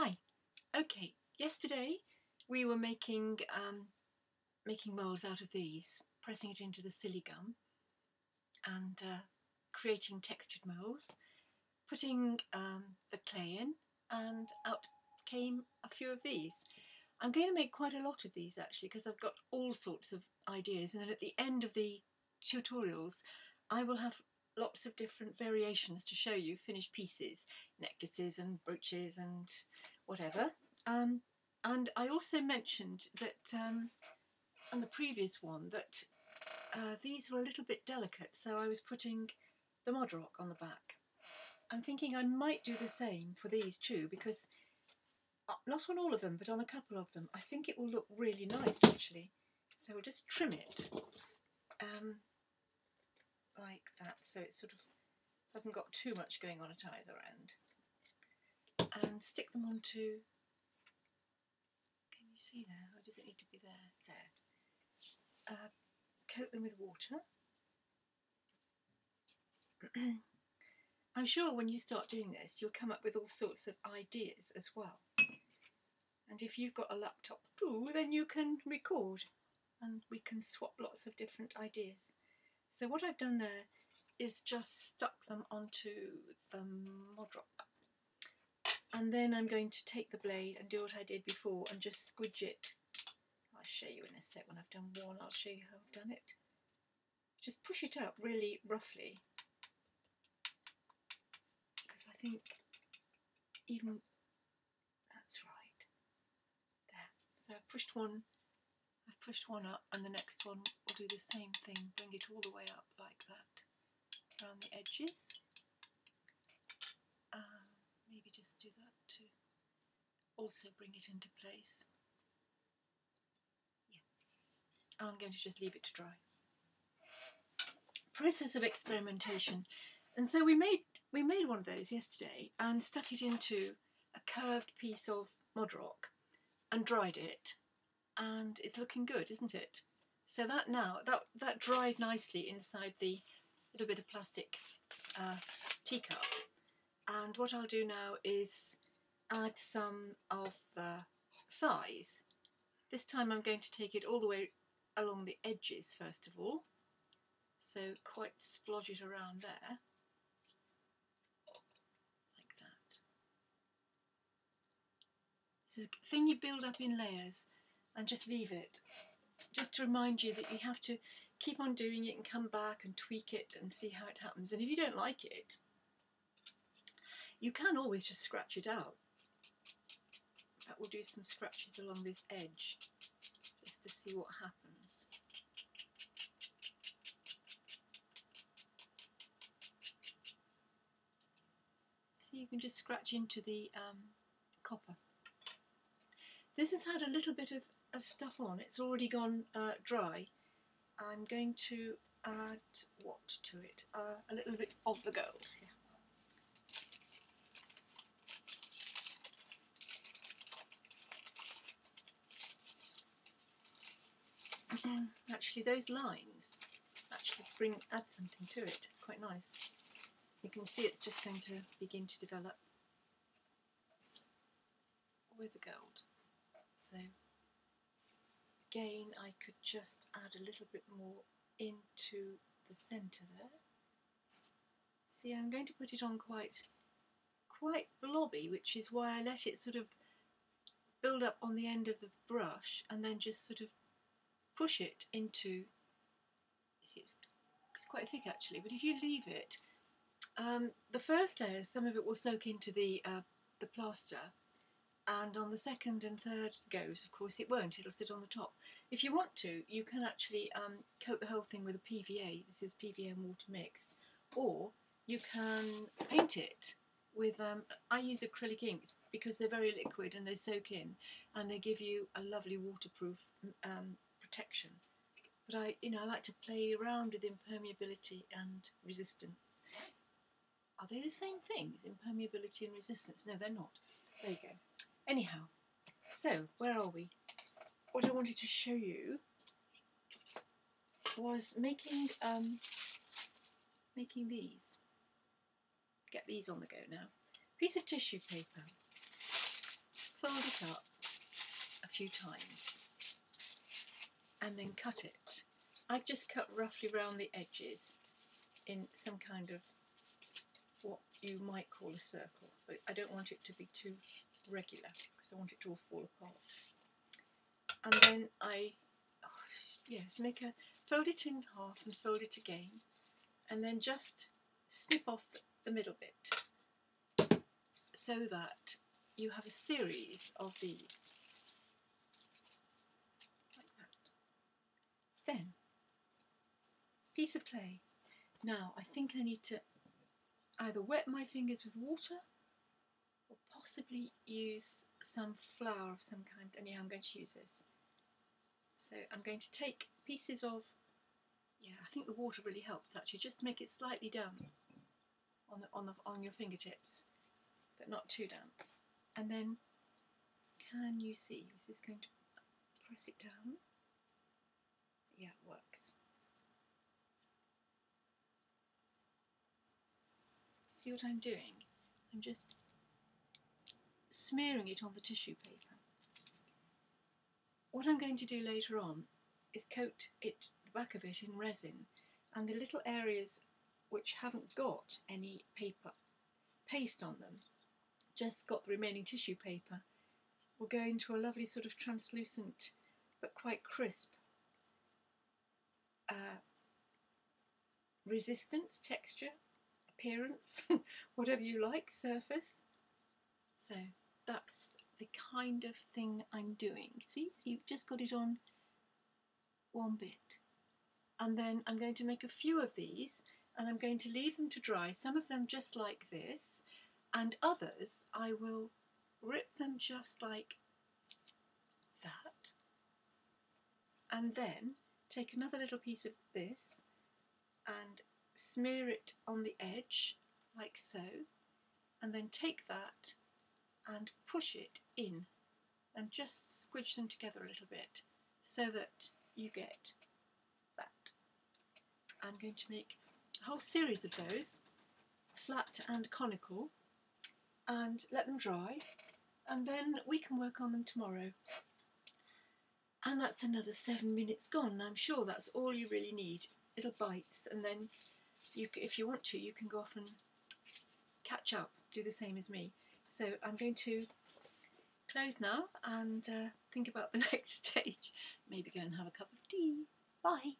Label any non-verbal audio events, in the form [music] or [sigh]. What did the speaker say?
Hi. Okay, yesterday we were making um, making moulds out of these, pressing it into the Siligum and uh, creating textured moulds, putting um, the clay in and out came a few of these. I'm going to make quite a lot of these actually because I've got all sorts of ideas and then at the end of the tutorials I will have lots of different variations to show you finished pieces, necklaces and brooches and whatever. Um, and I also mentioned that um, on the previous one that uh, these were a little bit delicate, so I was putting the Modroc on the back. I'm thinking I might do the same for these too because uh, not on all of them but on a couple of them I think it will look really nice actually. So we'll just trim it. Um, like that so it sort of hasn't got too much going on at either end stick them onto can you see there? Or does it need to be there there. Uh, coat them with water. [clears throat] I'm sure when you start doing this you'll come up with all sorts of ideas as well. And if you've got a laptop too then you can record and we can swap lots of different ideas. So what I've done there is just stuck them onto the Modroc. And then I'm going to take the blade and do what I did before and just squidge it. I'll show you in a sec when I've done one, I'll show you how I've done it. Just push it up really roughly. Because I think even, that's right, there. So I've pushed one, I've pushed one up and the next one will do the same thing, bring it all the way up like that, around the edges. Um, maybe just do that to also bring it into place. Yeah. I'm going to just leave it to dry. Process of experimentation. And so we made we made one of those yesterday and stuck it into a curved piece of Modroc and dried it and it's looking good, isn't it? So that now, that, that dried nicely inside the little bit of plastic uh, teacup. And what I'll do now is add some of the size. This time I'm going to take it all the way along the edges first of all. So quite splodge it around there. Like that. This is a thing you build up in layers and just leave it just to remind you that you have to keep on doing it and come back and tweak it and see how it happens. And if you don't like it, you can always just scratch it out. That will do some scratches along this edge just to see what happens. So you can just scratch into the um, copper. This has had a little bit of of stuff on. It's already gone uh, dry. I'm going to add what to it? Uh, a little bit of the gold. Actually those lines actually bring add something to it. It's quite nice. You can see it's just going to begin to develop with the gold. So again I could just add a little bit more into the centre there. See I'm going to put it on quite quite blobby which is why I let it sort of build up on the end of the brush and then just sort of push it into see it's, it's quite thick actually but if you leave it um, the first layer some of it will soak into the uh, the plaster and on the second and third goes of course it won't it'll sit on the top. If you want to you can actually um, coat the whole thing with a PVA this is PVA and water mixed or you can paint it with um, I use acrylic inks because they're very liquid and they soak in and they give you a lovely waterproof um, protection but I you know I like to play around with impermeability and resistance are they the same things impermeability and resistance no they're not there you go Anyhow, so where are we? What I wanted to show you was making um, making these. Get these on the go now. Piece of tissue paper. fold it up a few times and then cut it. I've just cut roughly around the edges in some kind of what you might call a circle, but I don't want it to be too regular because I want it to all fall apart. And then I, oh, yes, make a, fold it in half and fold it again, and then just snip off the, the middle bit so that you have a series of these. Like that. Then, piece of clay. Now, I think I need to either wet my fingers with water or possibly use some flour of some kind. And yeah, I'm going to use this. So I'm going to take pieces of, yeah, I think the water really helps actually, just to make it slightly damp on, the, on, the, on your fingertips, but not too damp. And then, can you see, is this going to press it down? Yeah, it works. See what I'm doing? I'm just smearing it on the tissue paper. What I'm going to do later on is coat it, the back of it in resin and the little areas which haven't got any paper paste on them, just got the remaining tissue paper, will go into a lovely sort of translucent but quite crisp uh, resistant texture appearance, [laughs] whatever you like, surface. So that's the kind of thing I'm doing. See, so you've just got it on one bit. And then I'm going to make a few of these and I'm going to leave them to dry, some of them just like this, and others I will rip them just like that, and then take another little piece of this and smear it on the edge like so and then take that and push it in and just squidge them together a little bit so that you get that. I'm going to make a whole series of those, flat and conical, and let them dry and then we can work on them tomorrow. And that's another seven minutes gone. I'm sure that's all you really need. Little bites and then you, if you want to, you can go off and catch up, do the same as me. So I'm going to close now and uh, think about the [laughs] next stage. Maybe go and have a cup of tea. Bye.